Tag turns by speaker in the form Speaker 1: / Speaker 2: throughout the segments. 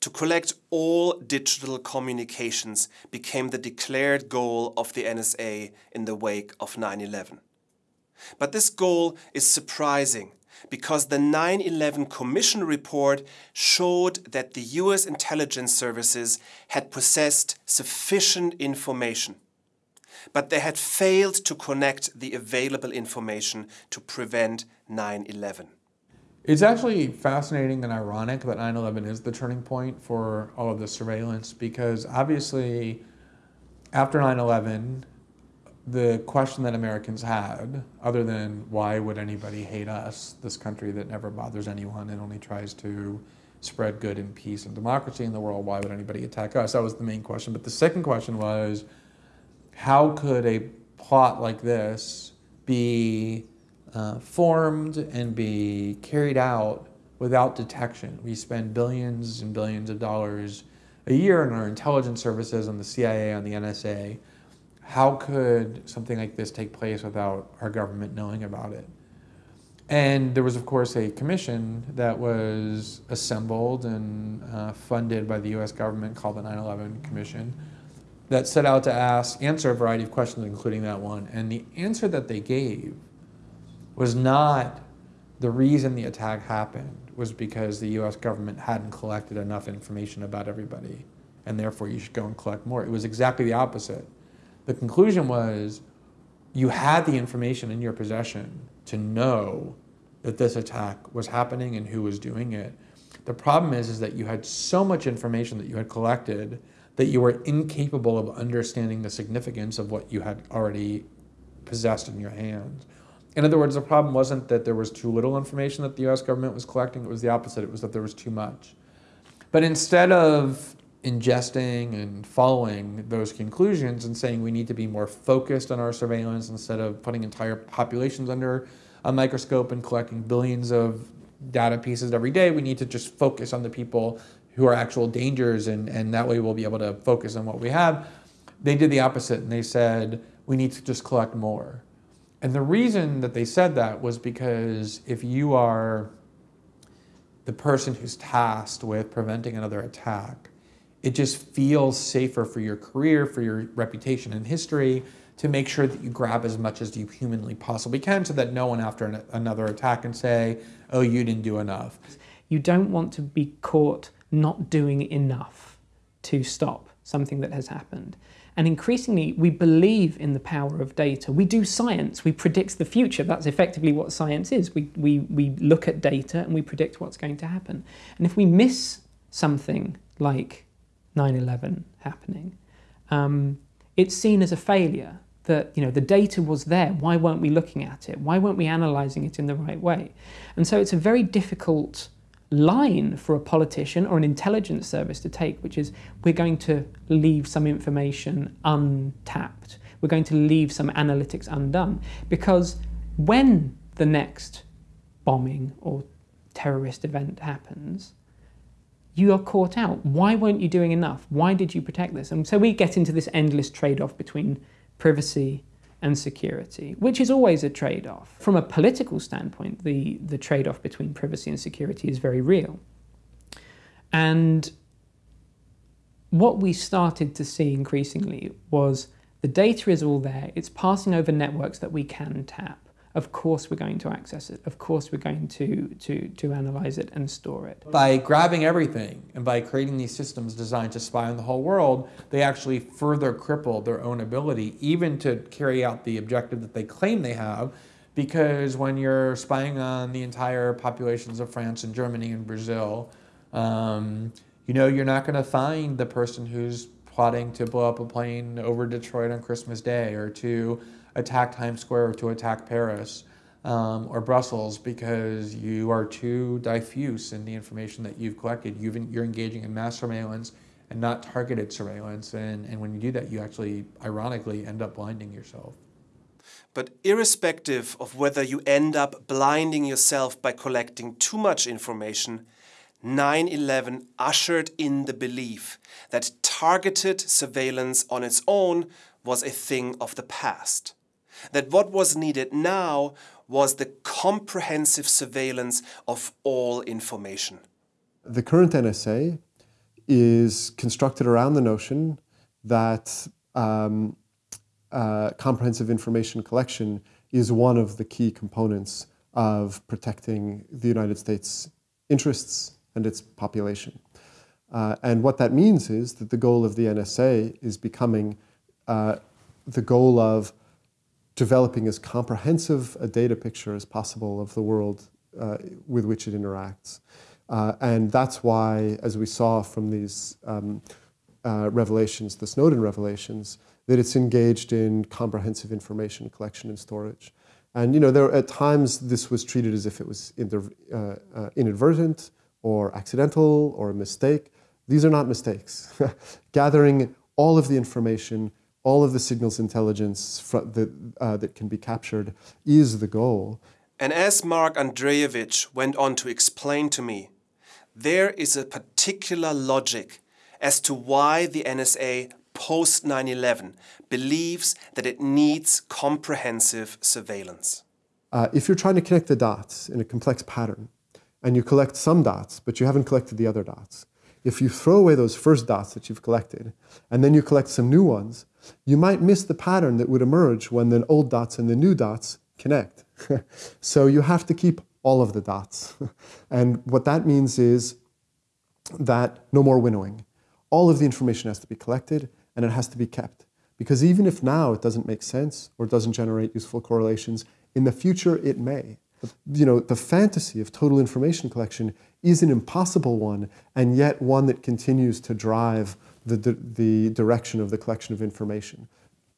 Speaker 1: To collect all digital communications became the declared goal of the NSA in the wake of 9-11. But this goal is surprising because the 9-11 Commission report showed that the US intelligence services had possessed sufficient information. But they had failed to connect the available information to prevent 9-11.
Speaker 2: It's actually fascinating and ironic that 9-11 is the turning point for all of this surveillance because obviously after 9-11, the question that Americans had, other than why would anybody hate us, this country that never bothers anyone and only tries to spread good and peace and democracy in the world, why would anybody attack us? That was the main question. But the second question was, how could a plot like this be uh, formed and be carried out without detection. We spend billions and billions of dollars a year in our intelligence services on the CIA, on the NSA. How could something like this take place without our government knowing about it? And there was, of course, a commission that was assembled and uh, funded by the US government called the 9-11 Commission that set out to ask, answer a variety of questions, including that one. And the answer that they gave was not the reason the attack happened was because the US government hadn't collected enough information about everybody and therefore you should go and collect more. It was exactly the opposite. The conclusion was you had the information in your possession to know that this attack was happening and who was doing it. The problem is, is that you had so much information that you had collected that you were incapable of understanding the significance of what you had already possessed in your hands. In other words, the problem wasn't that there was too little information that the US government was collecting, it was the opposite, it was that there was too much. But instead of ingesting and following those conclusions and saying we need to be more focused on our surveillance instead of putting entire populations under a microscope and collecting billions of data pieces every day, we need to just focus on the people who are actual dangers and, and that way we'll be able to focus on what we have. They did the opposite and they said we need to just collect more. And the reason that they said that was because if you are the person who's tasked with preventing another attack, it just feels safer for your career, for your reputation and history, to make sure that you grab as much as you humanly possibly can so that no one after an, another attack can say, oh, you didn't do enough.
Speaker 3: You don't want to be caught not doing enough to stop something that has happened. And increasingly, we believe in the power of data. We do science, we predict the future. That's effectively what science is. We, we, we look at data and we predict what's going to happen. And if we miss something like 9-11 happening, um, it's seen as a failure that you know the data was there. Why weren't we looking at it? Why weren't we analysing it in the right way? And so it's a very difficult line for a politician or an intelligence service to take, which is we're going to leave some information untapped. We're going to leave some analytics undone. Because when the next bombing or terrorist event happens, you are caught out. Why weren't you doing enough? Why did you protect this? And so we get into this endless trade-off between privacy and security, which is always a trade-off. From a political standpoint, the, the trade-off between privacy and security is very real. And what we started to see increasingly was the data is all there, it's passing over networks that we can tap of course we're going to access it. Of course we're going to, to, to analyze it and store it.
Speaker 2: By grabbing everything and by creating these systems designed to spy on the whole world, they actually further cripple their own ability even to carry out the objective that they claim they have because when you're spying on the entire populations of France and Germany and Brazil, um, you know you're not going to find the person who's plotting to blow up a plane over Detroit on Christmas Day or to attack Times Square or to attack Paris um, or Brussels because you are too diffuse in the information that you've collected. You've, you're engaging in mass surveillance and not targeted surveillance. And, and when you do that, you actually, ironically, end up blinding yourself.
Speaker 1: But irrespective of whether you end up blinding yourself by collecting too much information, 9-11 ushered in the belief that targeted surveillance on its own was a thing of the past. That what was needed now was the comprehensive surveillance of all information.
Speaker 4: The current NSA is constructed around the notion that um, uh, comprehensive information collection is one of the key components of protecting the United States' interests and its population. Uh, and what that means is that the goal of the NSA is becoming uh, the goal of developing as comprehensive a data picture as possible of the world uh, with which it interacts. Uh, and that's why, as we saw from these um, uh, revelations, the Snowden revelations, that it's engaged in comprehensive information collection and storage. And you know, there at times this was treated as if it was uh, uh, inadvertent or accidental or a mistake. These are not mistakes. Gathering all of the information, all of the signals intelligence that, uh, that can be captured is the goal.
Speaker 1: And as Mark Andrejevic went on to explain to me, there is a particular logic as to why the NSA post 9 11 believes that it needs comprehensive surveillance.
Speaker 4: Uh, if you're trying to connect the dots in a complex pattern, and you collect some dots, but you haven't collected the other dots, if you throw away those first dots that you've collected, and then you collect some new ones, you might miss the pattern that would emerge when the old dots and the new dots connect. so you have to keep all of the dots. and what that means is that no more winnowing. All of the information has to be collected and it has to be kept. Because even if now it doesn't make sense or doesn't generate useful correlations, in the future it may. You know, the fantasy of total information collection is an impossible one, and yet one that continues to drive the, the, direction of the collection of information.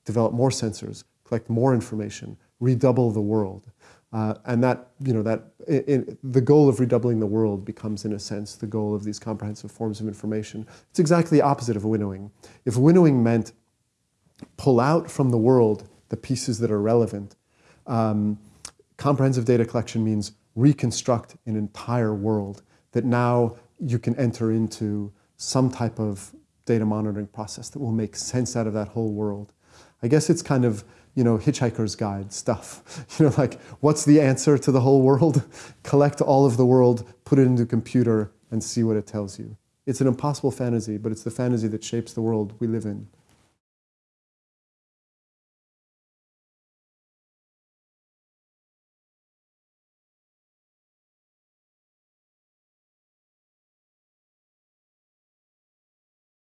Speaker 4: Develop more sensors, collect more information, redouble the world. Uh, and that, you know, that the goal of redoubling the world becomes, in a sense, the goal of these comprehensive forms of information. It's exactly the opposite of winnowing. If winnowing meant pull out from the world the pieces that are relevant, um, comprehensive data collection means reconstruct an entire world that now you can enter into some type of data monitoring process that will make sense out of that whole world. I guess it's kind of you know, hitchhiker's guide stuff. You know, like what's the answer to the whole world? Collect all of the world, put it into a computer, and see what it tells you. It's an impossible fantasy, but it's the fantasy that shapes the world we live in.